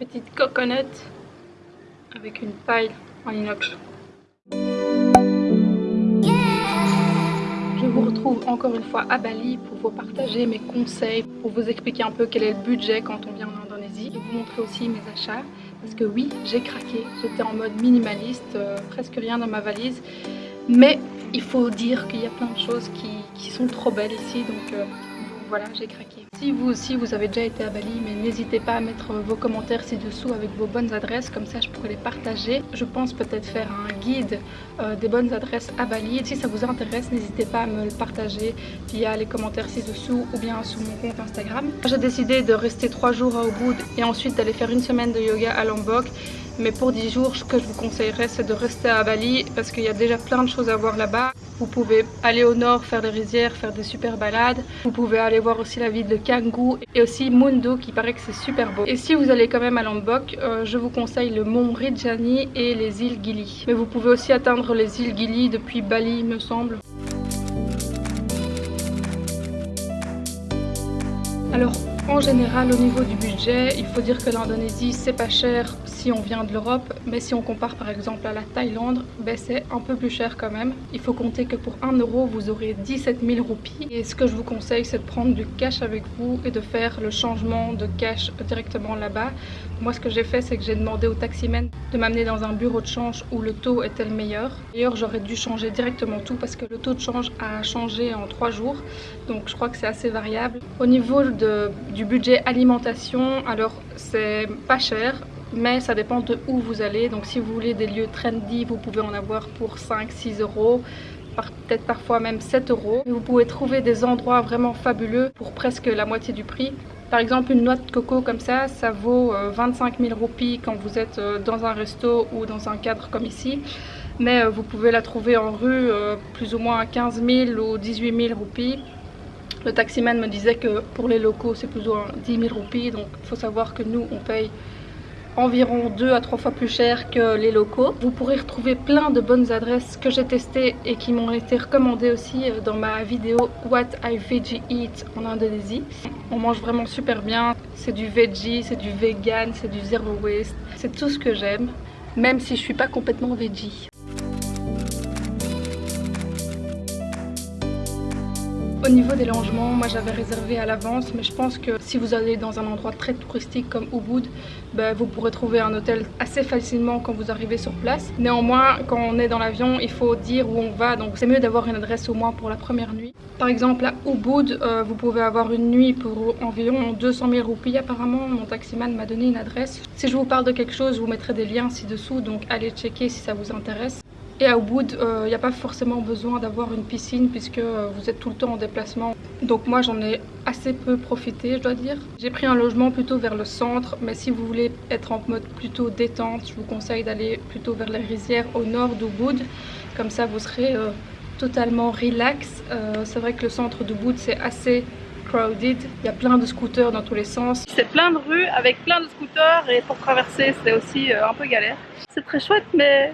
petite coconut avec une paille en inox. Je vous retrouve encore une fois à Bali pour vous partager mes conseils, pour vous expliquer un peu quel est le budget quand on vient en Indonésie et vous montrer aussi mes achats. Parce que oui, j'ai craqué, j'étais en mode minimaliste, euh, presque rien dans ma valise. Mais il faut dire qu'il y a plein de choses qui, sont trop belles ici, donc euh, voilà, j'ai craqué. Si vous aussi vous avez déjà été à Bali, mais n'hésitez pas à mettre vos commentaires ci-dessous avec vos bonnes adresses, comme ça je pourrais les partager. Je pense peut-être faire un guide euh, des bonnes adresses à Bali. Si ça vous intéresse, n'hésitez pas à me le partager via les commentaires ci-dessous ou bien sur mon compte Instagram. J'ai décidé de rester 3 jours à Ubud et ensuite d'aller faire une semaine de yoga à Lombok. Mais pour 10 jours, ce que je vous conseillerais, c'est de rester à Bali parce qu'il y a déjà plein de choses à voir là-bas. Vous pouvez aller au nord, faire des rizières, faire des super balades. Vous pouvez aller voir aussi la ville de Et aussi Mundo qui paraît que c'est super beau. Et si vous allez quand même à Lombok, euh, je vous conseille le mont Rinjani et les îles Gili. Mais vous pouvez aussi atteindre les îles Gili depuis Bali, me semble. Alors en général au niveau du budget, il faut dire que l'Indonésie c'est pas cher si on vient de l'Europe, mais si on compare par exemple à la Thaïlande, ben c'est un peu plus cher quand même. Il faut compter que pour 1 euro, vous aurez 17 000 roupies. Et ce que je vous conseille, c'est de prendre du cash avec vous et de faire le changement de cash directement là-bas. Moi, ce que j'ai fait, c'est que j'ai demandé au taximan de m'amener dans un bureau de change où le taux était le meilleur. D'ailleurs, j'aurais dû changer directement tout parce que le taux de change a changé en 3 jours. Donc, je crois que c'est assez variable. Au niveau de, du budget alimentation, alors c'est pas cher mais ça dépend de où vous allez. Donc si vous voulez des lieux trendy, vous pouvez en avoir pour 5-6 euros peut-être parfois même 7 euros. Vous pouvez trouver des endroits vraiment fabuleux pour presque la moitié du prix. Par exemple, une noix de coco comme ça, ça vaut 25 euh, 000 roupies quand vous êtes euh, dans un resto ou dans un cadre comme ici. Mais euh, vous pouvez la trouver en rue plus ou moins à 15 000 ou 18 000 roupies. Le taximan me disait que pour les locaux, c'est plus ou moins 10 000 roupies. Donc il faut savoir que nous, on paye environ 2 à 3 fois plus cher que les locaux. Vous pourrez retrouver plein de bonnes adresses que j'ai testées et qui m'ont été recommandées aussi euh, dans ma vidéo What I Veggie Eat en Indonésie. On mange vraiment super bien, c'est du veggie, c'est du vegan, c'est du zero waste, c'est tout ce que j'aime, même si je suis pas complètement veggie. Au niveau des logements, moi j'avais réservé à l'avance, mais je pense que si vous allez dans un endroit très touristique comme Ubud, ben, vous pourrez trouver un hôtel assez facilement quand vous arrivez sur place. Néanmoins, quand on est dans l'avion, il faut dire où on va, donc c'est mieux d'avoir une adresse au moins pour la première nuit. Par exemple, à Ubud, euh, vous pouvez avoir une nuit pour environ 200 000 roupies apparemment. Mon taximan m'a donné une adresse. Si je vous parle de quelque chose, je vous mettrai des liens ci-dessous, donc allez checker si ça vous intéresse. Et à Ubud, il euh, n'y a pas forcément besoin d'avoir une piscine puisque euh, vous êtes tout le temps en déplacement. Donc moi j'en ai assez peu profité je dois dire. J'ai pris un logement plutôt vers le centre mais si vous voulez être en mode plutôt détente, je vous conseille d'aller plutôt vers les rizières au nord d'Ubud. Comme ça vous serez euh, totalement relax. C'est vrai que le centre d'Ubud c'est assez crowded. Il y a plein de scooters dans tous les sens. C'est plein de rues avec plein de scooters et pour traverser c'est aussi un peu galère. C'est très chouette mais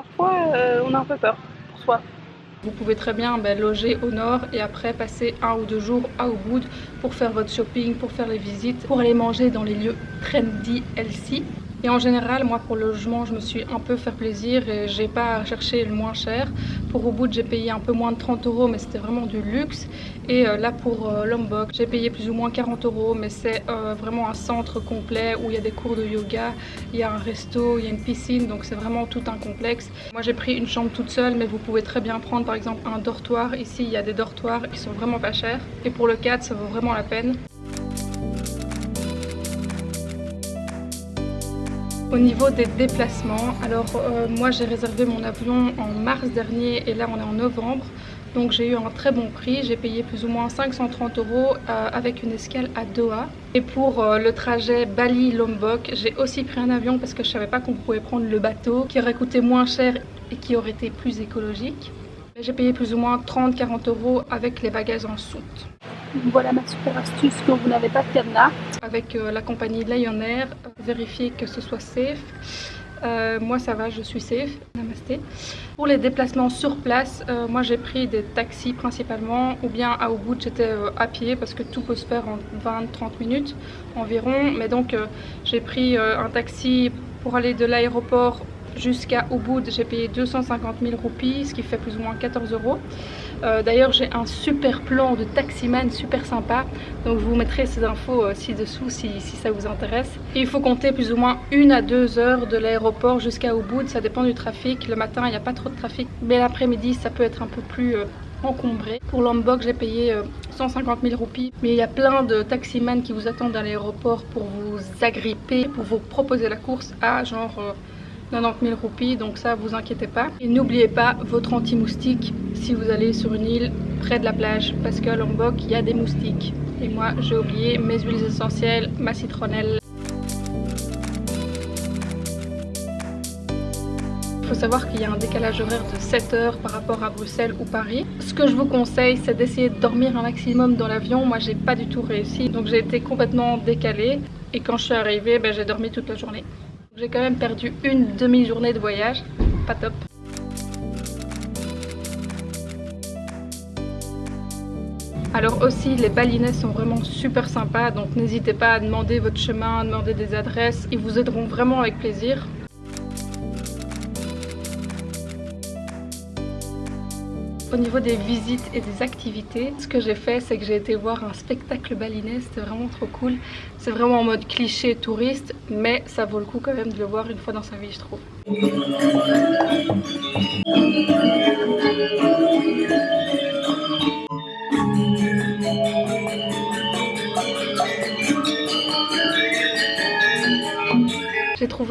parfois euh, on a un peu peur pour soi. Vous pouvez très bien ben, loger au nord et après passer un ou deux jours à Ubud pour faire votre shopping, pour faire les visites, pour aller manger dans les lieux trendy healthy. Et en général, moi pour le logement, je me suis un peu fait plaisir et j'ai pas cherché le moins cher. Pour Ubud, j'ai payé un peu moins de 30 euros, mais c'était vraiment du luxe. Et euh, là pour euh, Lombok, j'ai payé plus ou moins 40 euros, mais c'est euh, vraiment un centre complet où il y a des cours de yoga, il y a un resto, il y a une piscine, donc c'est vraiment tout un complexe. Moi j'ai pris une chambre toute seule, mais vous pouvez très bien prendre par exemple un dortoir. Ici, il y a des dortoirs qui sont vraiment pas chers. Et pour le 4, ça vaut vraiment la peine. Au niveau des déplacements, alors euh, moi j'ai réservé mon avion en mars dernier et là on est en novembre. Donc j'ai eu un très bon prix, j'ai payé plus ou moins 530 euros euh, avec une escale à Doha. Et pour euh, le trajet Bali-Lombok, j'ai aussi pris un avion parce que je savais pas qu'on pouvait prendre le bateau qui aurait coûté moins cher et qui aurait été plus écologique. J'ai payé plus ou moins 30-40 euros avec les bagages en soute. Voilà ma super astuce quand vous n'avez pas de cadenas. Avec euh, la compagnie Lion Air, vérifiez que ce soit safe. Euh, moi ça va, je suis safe. Namasté. Pour les déplacements sur place, euh, moi j'ai pris des taxis principalement ou bien à Ubud j'étais à pied parce que tout peut se faire en 20-30 minutes environ. Mais donc j'ai pris un taxi pour aller de l'aéroport jusqu'à Ubud, j'ai payé 250 000 roupies, ce qui fait plus ou moins 14 euros. Euh, d'ailleurs, j'ai un super plan de taximan super sympa. Donc, je vous mettrai ces infos euh, ci-dessous si, ça vous intéresse. il faut compter plus ou moins une à deux heures de l'aéroport jusqu'à Ubud. Ça dépend du trafic. Le matin, il n'y a pas trop de trafic. Mais l'après-midi, ça peut être un peu plus... Euh, encombré. Pour Lombok, j'ai payé 150 000 roupies. Mais il y a plein de taximans qui vous attendent à l'aéroport pour vous agripper, pour vous proposer la course à genre 90 000 roupies, donc ça vous inquiétez pas. Et n'oubliez pas votre anti-moustique si vous allez sur une île près de la plage, parce qu'à Lombok il y a des moustiques. Et moi j'ai oublié mes huiles essentielles, ma citronnelle. Il faut savoir qu'il y a un décalage horaire de 7 heures par rapport à Bruxelles ou Paris. Ce que je vous conseille, c'est d'essayer de dormir un maximum dans l'avion. Moi, j'ai pas du tout réussi, donc j'ai été complètement décalée. Et quand je suis arrivée, ben, j'ai dormi toute la journée. J'ai quand même perdu une demi-journée de voyage, pas top. Alors aussi les balinais sont vraiment super sympas donc n'hésitez pas à demander votre chemin, à demander des adresses, ils vous aideront vraiment avec plaisir. Au niveau des visites et des activités, ce que j'ai fait, c'est que j'ai été voir un spectacle balinais, c'était vraiment trop cool. C'est vraiment en mode cliché touriste, mais ça vaut le coup quand même de le voir une fois dans sa vie, je trouve.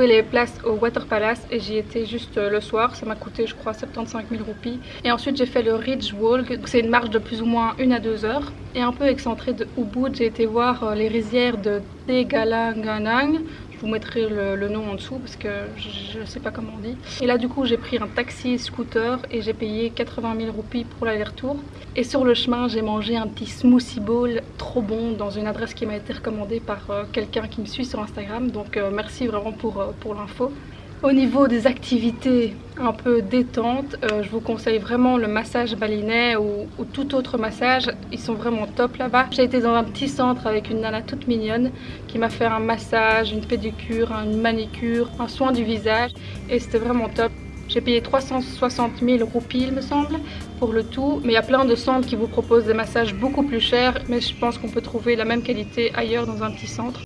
Les places au Water Palace et j'y étais juste euh, le soir. Ça m'a coûté je crois 75 000 roupies. Et ensuite j'ai fait le Ridge Walk. C'est une marche de plus ou moins une à deux heures. Et un peu excentré de Ubud, j'ai été voir euh, les rizières de Tegalanganang vous mettrai le, nom en dessous parce que je ne sais pas comment on dit. Et là du coup j'ai pris un taxi scooter et j'ai payé 80 000 roupies pour l'aller-retour. Et sur le chemin j'ai mangé un petit smoothie bowl trop bon dans une adresse qui m'a été recommandée par euh, quelqu'un qui me suit sur Instagram. Donc euh, merci vraiment pour, euh, pour l'info. Au niveau des activités un peu détente, euh, je vous conseille vraiment le massage balinais ou, tout autre massage. Ils sont vraiment top là-bas. J'ai été dans un petit centre avec une nana toute mignonne qui m'a fait un massage, une pédicure, une manicure, un soin du visage et c'était vraiment top. J'ai payé 360 000 roupies il me semble pour le tout mais il y a plein de centres qui vous proposent des massages beaucoup plus chers mais je pense qu'on peut trouver la même qualité ailleurs dans un petit centre.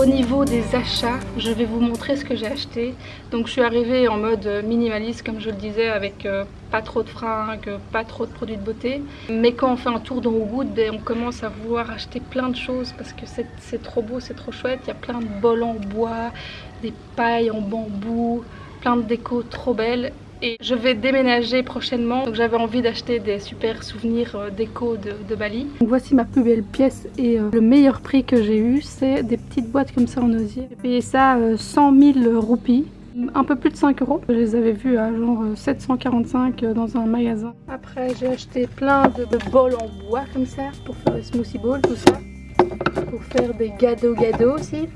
Au niveau des achats, je vais vous montrer ce que j'ai acheté. Donc je suis arrivée en mode minimaliste comme je le disais avec euh, pas trop de fringues, pas trop de produits de beauté. Mais quand on fait un tour dans Wood, ben, on commence à vouloir acheter plein de choses parce que c'est trop beau, c'est trop chouette. Il y a plein de bols en bois, des pailles en bambou, plein de décos trop belles et je vais déménager prochainement donc j'avais envie d'acheter des super souvenirs euh, déco de, Bali. Donc voici ma plus belle pièce et euh, le meilleur prix que j'ai eu c'est des petites boîtes comme ça en osier. J'ai payé ça 100 euh, 000 roupies un peu plus de 5 euros. Je les avais vus à genre 745 dans un magasin. Après j'ai acheté plein de, bols en bois comme ça pour faire des smoothie bowls, tout ça. Pour faire des gâteaux gâteaux aussi.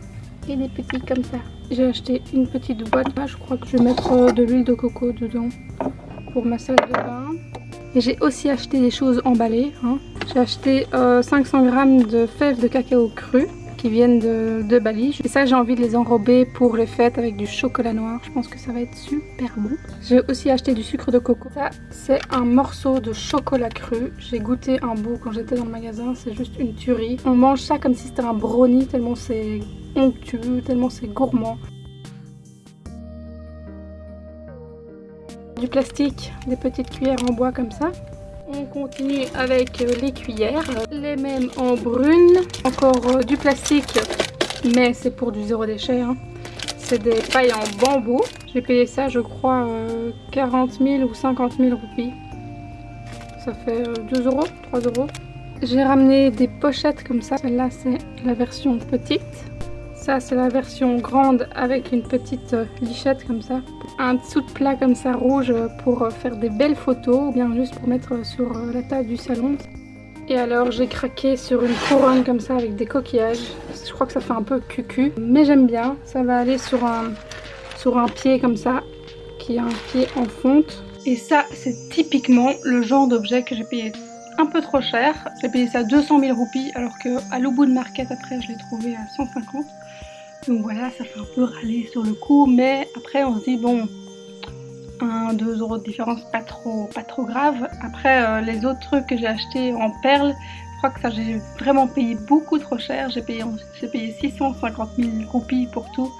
Et des petits comme ça. J'ai acheté une petite boîte. Là, je crois que je vais mettre euh, de l'huile de coco dedans pour ma salle de bain. Et j'ai aussi acheté des choses emballées. Hein. J'ai acheté 500 euh, grammes de fèves de cacao cru qui viennent de, Bali. Et ça, j'ai envie de les enrober pour les fêtes avec du chocolat noir. Je pense que ça va être super bon. J'ai aussi acheté du sucre de coco. Ça, c'est un morceau de chocolat cru. J'ai goûté un bout quand j'étais dans le magasin. C'est juste une tuerie. On mange ça comme si c'était un brownie tellement c'est onctueux, tellement c'est gourmand. Du plastique, des petites cuillères en bois comme ça. On continue avec les cuillères, les mêmes en brune, encore euh, du plastique, mais c'est pour du zéro déchet. Hein. C'est des pailles en bambou. J'ai payé ça, je crois, 40 euh, 000 ou 50 000 roupies. Ça fait 2 euh, euros, 3 euros. J'ai ramené des pochettes comme ça. Celle-là, c'est la version petite. Ça, c'est la version grande avec une petite euh, lichette comme ça. Un dessous de plat comme ça rouge pour euh, faire des belles photos ou bien juste pour mettre sur euh, la table du salon. Et alors, j'ai craqué sur une couronne comme ça avec des coquillages. Je crois que ça fait un peu cucu. Mais j'aime bien. Ça va aller sur un, sur un pied comme ça. Qui a un pied en fonte. Et ça, c'est typiquement le genre d'objet que j'ai payé un peu trop cher. J'ai payé ça 200 000 roupies alors qu'à de Market après je l'ai trouvé à 150. Donc voilà, ça fait un peu râler sur le coup, mais après on se dit bon, 1-2 euros de différence, pas trop, pas trop grave. Après euh, les autres trucs que j'ai achetés en perles, je crois que ça j'ai vraiment payé beaucoup trop cher. J'ai payé, payé 650 000 roupies pour tout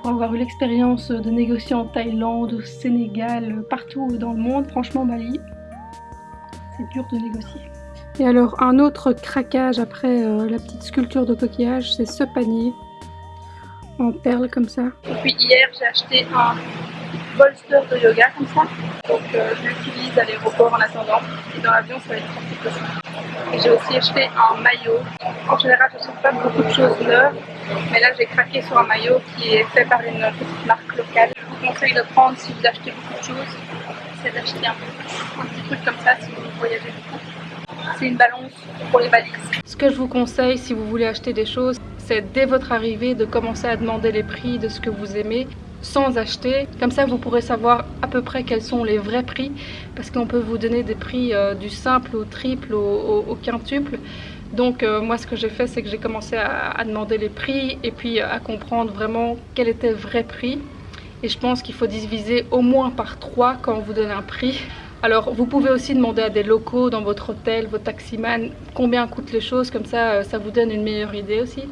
pour avoir eu l'expérience de négocier en Thaïlande, au Sénégal, partout dans le monde. Franchement, Bali, c'est dur de négocier. Et alors un autre craquage après euh, la petite sculpture de coquillage, c'est ce panier en perles comme ça. Et puis hier j'ai acheté un bolster de yoga comme ça, donc euh, je l'utilise à l'aéroport en attendant et dans l'avion ça va être un petit peu ça. Et j'ai aussi acheté un maillot. En général je n'achète pas beaucoup de choses neuves, mais là j'ai craqué sur un maillot qui est fait par une petite marque locale. Je vous conseille de prendre si vous achetez beaucoup de choses, c'est d'acheter un, un petit truc comme ça si vous voyagez beaucoup c'est une balance pour les valises. Ce que je vous conseille si vous voulez acheter des choses, c'est dès votre arrivée de commencer à demander les prix de ce que vous aimez sans acheter. Comme ça, vous pourrez savoir à peu près quels sont les vrais prix parce qu'on peut vous donner des prix euh, du simple au triple, au, quintuple. Donc euh, moi ce que j'ai fait c'est que j'ai commencé à, demander les prix et puis à comprendre vraiment quel était le vrai prix. Et je pense qu'il faut diviser au moins par 3 quand on vous donne un prix alors vous pouvez aussi demander à des locaux dans votre hôtel, vos taximan, combien coûtent les choses, comme ça euh, ça vous donne une meilleure idée aussi.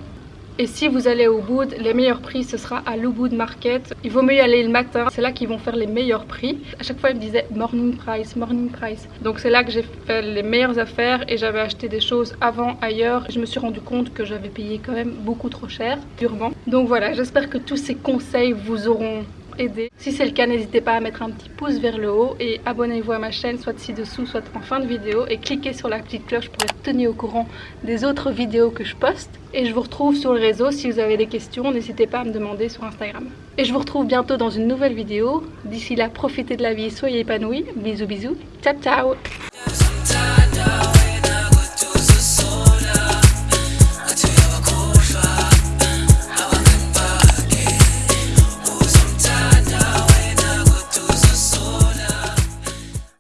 Et si vous allez au Ubud, les meilleurs prix ce sera à l'Ubud Market. Il vaut mieux y aller le matin, c'est là qu'ils vont faire les meilleurs prix. À chaque fois ils me disaient morning price, morning price. Donc c'est là que j'ai fait les meilleures affaires et j'avais acheté des choses avant ailleurs. Je me suis rendu compte que j'avais payé quand même beaucoup trop cher, durement. Donc voilà, j'espère que tous ces conseils vous auront aider. Si c'est le cas, n'hésitez pas à mettre un petit pouce vers le haut et abonnez-vous à ma chaîne, soit ci-dessous, soit en fin de vidéo. Et cliquez sur la petite cloche pour être tenu au courant des autres vidéos que je poste. Et je vous retrouve sur le réseau. Si vous avez des questions, n'hésitez pas à me demander sur Instagram. Et je vous retrouve bientôt dans une nouvelle vidéo. D'ici là, profitez de la vie, soyez épanouis. Bisous bisous. Ciao ciao